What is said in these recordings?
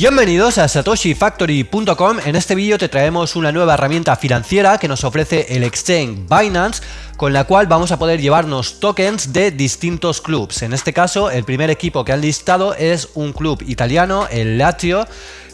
Bienvenidos a satoshifactory.com. En este vídeo te traemos una nueva herramienta financiera que nos ofrece el exchange Binance, con la cual vamos a poder llevarnos tokens de distintos clubs. En este caso, el primer equipo que han listado es un club italiano, el Lazio,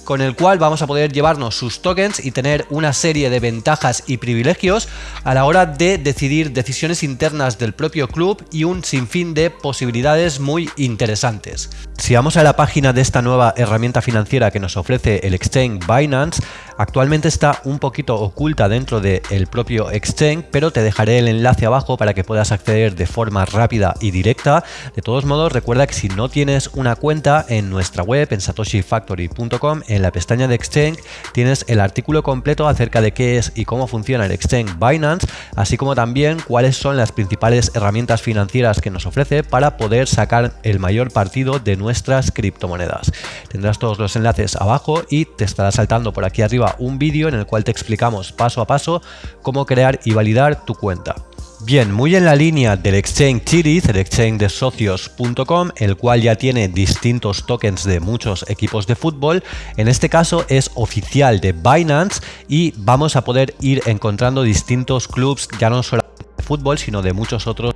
con el cual vamos a poder llevarnos sus tokens y tener una serie de ventajas y privilegios a la hora de decidir decisiones internas del propio club y un sinfín de posibilidades muy interesantes. Si vamos a la página de esta nueva herramienta financiera que nos ofrece el exchange Binance, actualmente está un poquito oculta dentro del propio exchange, pero te dejaré el enlace abajo para que puedas acceder de forma rápida y directa. De todos modos, recuerda que si no tienes una cuenta en nuestra web, en satoshifactory.com, en la pestaña de Exchange tienes el artículo completo acerca de qué es y cómo funciona el Exchange Binance, así como también cuáles son las principales herramientas financieras que nos ofrece para poder sacar el mayor partido de nuestras criptomonedas. Tendrás todos los enlaces abajo y te estará saltando por aquí arriba un vídeo en el cual te explicamos paso a paso cómo crear y validar tu cuenta. Bien, muy en la línea del exchange Chiriz, el exchange de socios.com, el cual ya tiene distintos tokens de muchos equipos de fútbol. En este caso es oficial de Binance y vamos a poder ir encontrando distintos clubs, ya no solo de fútbol, sino de muchos otros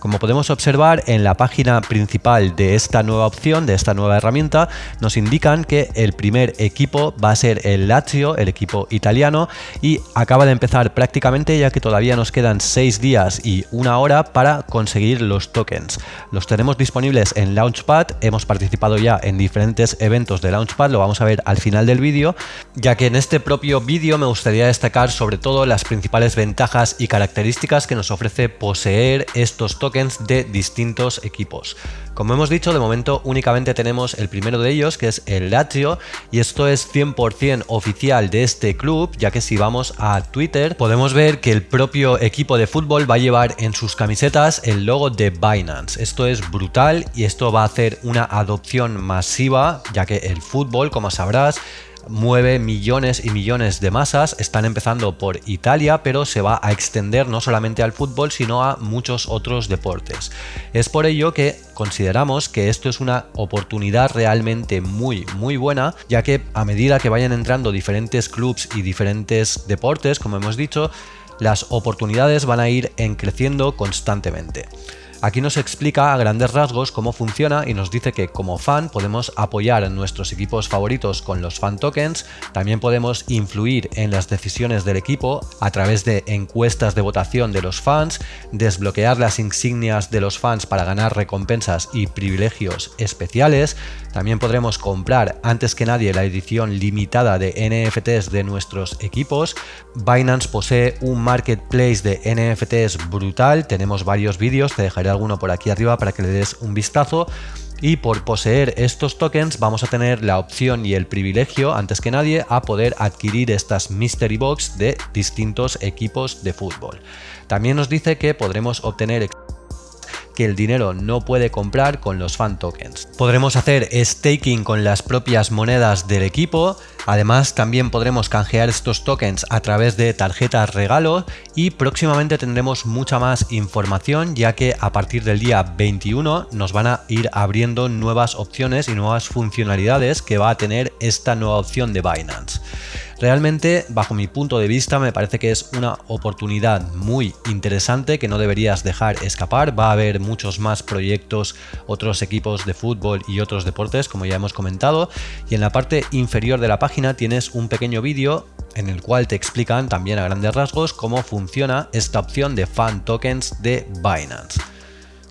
como podemos observar en la página principal de esta nueva opción, de esta nueva herramienta, nos indican que el primer equipo va a ser el Lazio, el equipo italiano, y acaba de empezar prácticamente ya que todavía nos quedan 6 días y una hora para conseguir los tokens. Los tenemos disponibles en Launchpad, hemos participado ya en diferentes eventos de Launchpad, lo vamos a ver al final del vídeo, ya que en este propio vídeo me gustaría destacar sobre todo las principales ventajas y características que nos ofrece poseer estos tokens de distintos equipos. Como hemos dicho, de momento únicamente tenemos el primero de ellos, que es el Lazio, y esto es 100% oficial de este club, ya que si vamos a Twitter podemos ver que el propio equipo de fútbol va a llevar en sus camisetas el logo de Binance. Esto es brutal y esto va a hacer una adopción masiva, ya que el fútbol, como sabrás, mueve millones y millones de masas, están empezando por Italia, pero se va a extender no solamente al fútbol, sino a muchos otros deportes. Es por ello que consideramos que esto es una oportunidad realmente muy, muy buena, ya que a medida que vayan entrando diferentes clubs y diferentes deportes, como hemos dicho, las oportunidades van a ir en creciendo constantemente. Aquí nos explica a grandes rasgos cómo funciona y nos dice que como fan podemos apoyar a nuestros equipos favoritos con los fan tokens, también podemos influir en las decisiones del equipo a través de encuestas de votación de los fans, desbloquear las insignias de los fans para ganar recompensas y privilegios especiales, también podremos comprar antes que nadie la edición limitada de NFTs de nuestros equipos. Binance posee un marketplace de NFTs brutal, tenemos varios vídeos, te dejaré alguno por aquí arriba para que le des un vistazo y por poseer estos tokens vamos a tener la opción y el privilegio antes que nadie a poder adquirir estas mystery box de distintos equipos de fútbol. También nos dice que podremos obtener que el dinero no puede comprar con los fan tokens. Podremos hacer staking con las propias monedas del equipo, además también podremos canjear estos tokens a través de tarjetas regalo y próximamente tendremos mucha más información ya que a partir del día 21 nos van a ir abriendo nuevas opciones y nuevas funcionalidades que va a tener esta nueva opción de Binance. Realmente, bajo mi punto de vista, me parece que es una oportunidad muy interesante que no deberías dejar escapar. Va a haber muchos más proyectos, otros equipos de fútbol y otros deportes, como ya hemos comentado. Y en la parte inferior de la página tienes un pequeño vídeo en el cual te explican también a grandes rasgos cómo funciona esta opción de fan tokens de Binance.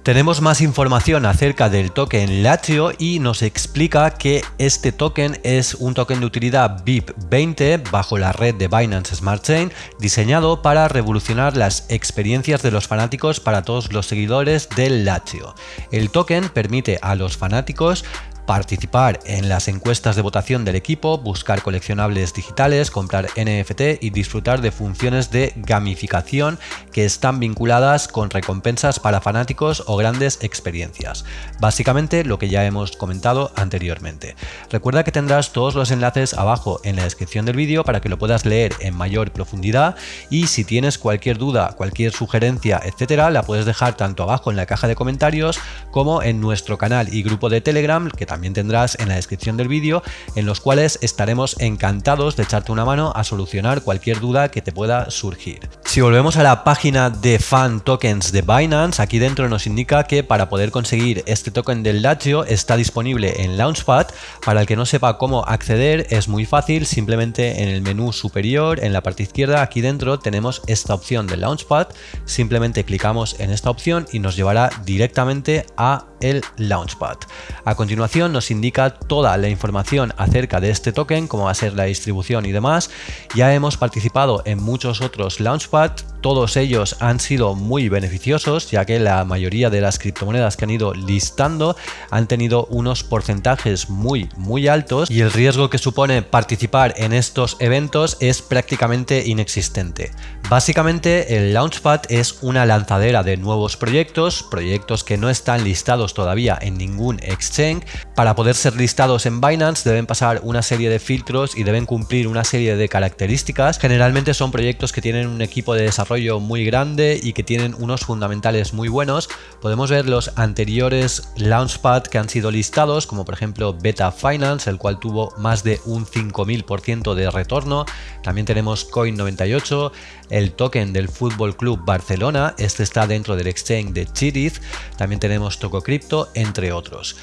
Tenemos más información acerca del token Lazio y nos explica que este token es un token de utilidad BIP20 bajo la red de Binance Smart Chain diseñado para revolucionar las experiencias de los fanáticos para todos los seguidores del Lazio. El token permite a los fanáticos participar en las encuestas de votación del equipo, buscar coleccionables digitales, comprar NFT y disfrutar de funciones de gamificación que están vinculadas con recompensas para fanáticos o grandes experiencias. Básicamente lo que ya hemos comentado anteriormente. Recuerda que tendrás todos los enlaces abajo en la descripción del vídeo para que lo puedas leer en mayor profundidad y si tienes cualquier duda, cualquier sugerencia, etcétera, la puedes dejar tanto abajo en la caja de comentarios como en nuestro canal y grupo de Telegram que también también tendrás en la descripción del vídeo, en los cuales estaremos encantados de echarte una mano a solucionar cualquier duda que te pueda surgir. Si volvemos a la página de fan tokens de Binance, aquí dentro nos indica que para poder conseguir este token del Lazio está disponible en Launchpad. Para el que no sepa cómo acceder es muy fácil, simplemente en el menú superior, en la parte izquierda, aquí dentro tenemos esta opción de Launchpad. Simplemente clicamos en esta opción y nos llevará directamente a el Launchpad. A continuación nos indica toda la información acerca de este token, cómo va a ser la distribución y demás. Ya hemos participado en muchos otros Launchpad, todos ellos han sido muy beneficiosos ya que la mayoría de las criptomonedas que han ido listando han tenido unos porcentajes muy muy altos y el riesgo que supone participar en estos eventos es prácticamente inexistente. Básicamente el Launchpad es una lanzadera de nuevos proyectos, proyectos que no están listados todavía en ningún exchange. Para poder ser listados en Binance deben pasar una serie de filtros y deben cumplir una serie de características. Generalmente son proyectos que tienen un equipo de desarrollo muy grande y que tienen unos fundamentales muy buenos. Podemos ver los anteriores Launchpad que han sido listados, como por ejemplo Beta Finance, el cual tuvo más de un 5000% de retorno. También tenemos Coin98, el token del Fútbol Club Barcelona, este está dentro del exchange de Chiriz. También tenemos TocoCrypto, entre otros.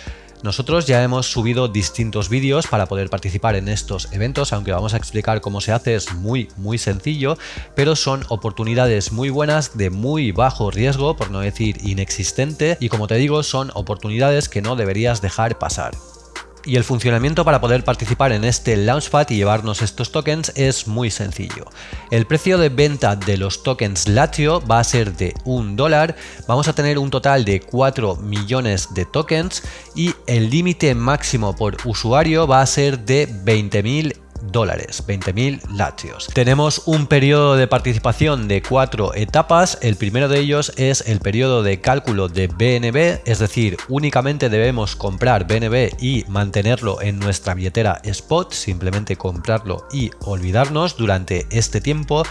Nosotros ya hemos subido distintos vídeos para poder participar en estos eventos, aunque vamos a explicar cómo se hace, es muy muy sencillo, pero son oportunidades muy buenas de muy bajo riesgo, por no decir inexistente, y como te digo, son oportunidades que no deberías dejar pasar. Y el funcionamiento para poder participar en este Launchpad y llevarnos estos tokens es muy sencillo. El precio de venta de los tokens Latio va a ser de un dólar, vamos a tener un total de 4 millones de tokens y el límite máximo por usuario va a ser de 20.000 dólares, 20.000 latios. Tenemos un periodo de participación de cuatro etapas. El primero de ellos es el periodo de cálculo de BNB, es decir, únicamente debemos comprar BNB y mantenerlo en nuestra billetera spot, simplemente comprarlo y olvidarnos durante este tiempo.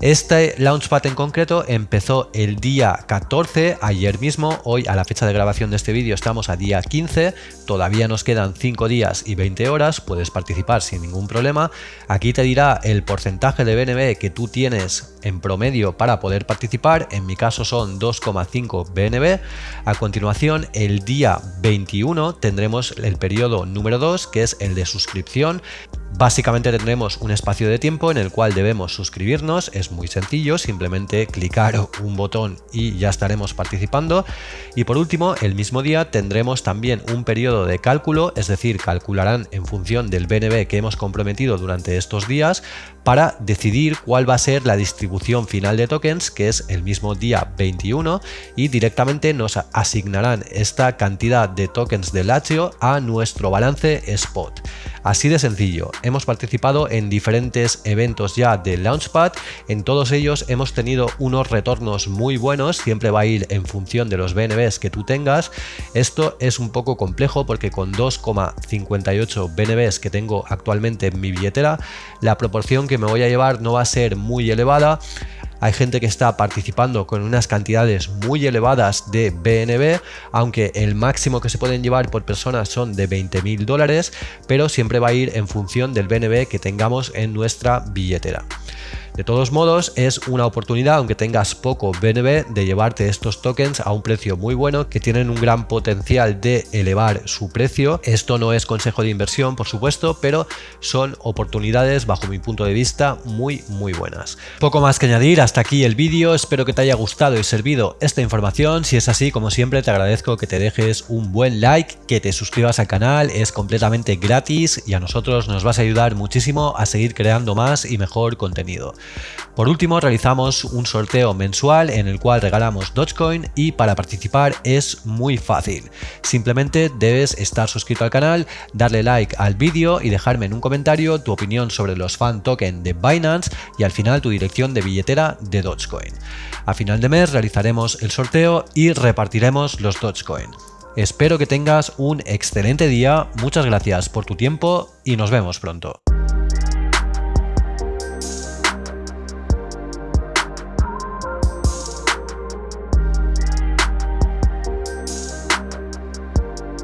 Este Launchpad en concreto empezó el día 14, ayer mismo, hoy a la fecha de grabación de este vídeo estamos a día 15, todavía nos quedan 5 días y 20 horas, puedes participar sin ningún problema. Aquí te dirá el porcentaje de BNB que tú tienes en promedio para poder participar, en mi caso son 2,5 BNB. A continuación, el día 21 tendremos el periodo número 2, que es el de suscripción. Básicamente tendremos un espacio de tiempo en el cual debemos suscribirnos, es muy sencillo, simplemente clicar un botón y ya estaremos participando. Y por último, el mismo día tendremos también un periodo de cálculo, es decir, calcularán en función del BNB que hemos comprometido durante estos días para decidir cuál va a ser la distribución final de tokens, que es el mismo día 21, y directamente nos asignarán esta cantidad de tokens de Lazio a nuestro balance spot. Así de sencillo, hemos participado en diferentes eventos ya de Launchpad, en todos ellos hemos tenido unos retornos muy buenos, siempre va a ir en función de los BNBs que tú tengas. Esto es un poco complejo porque con 2,58 BNBs que tengo actualmente en mi billetera, la proporción me voy a llevar no va a ser muy elevada. Hay gente que está participando con unas cantidades muy elevadas de BNB, aunque el máximo que se pueden llevar por persona son de 20 mil dólares, pero siempre va a ir en función del BNB que tengamos en nuestra billetera. De todos modos, es una oportunidad, aunque tengas poco BNB, de llevarte estos tokens a un precio muy bueno, que tienen un gran potencial de elevar su precio. Esto no es consejo de inversión, por supuesto, pero son oportunidades, bajo mi punto de vista, muy, muy buenas. Poco más que añadir, hasta aquí el vídeo. Espero que te haya gustado y servido esta información. Si es así, como siempre, te agradezco que te dejes un buen like, que te suscribas al canal, es completamente gratis y a nosotros nos vas a ayudar muchísimo a seguir creando más y mejor contenido. Por último, realizamos un sorteo mensual en el cual regalamos Dogecoin y para participar es muy fácil. Simplemente debes estar suscrito al canal, darle like al vídeo y dejarme en un comentario tu opinión sobre los fan token de Binance y al final tu dirección de billetera de Dogecoin. A final de mes realizaremos el sorteo y repartiremos los Dogecoin. Espero que tengas un excelente día, muchas gracias por tu tiempo y nos vemos pronto.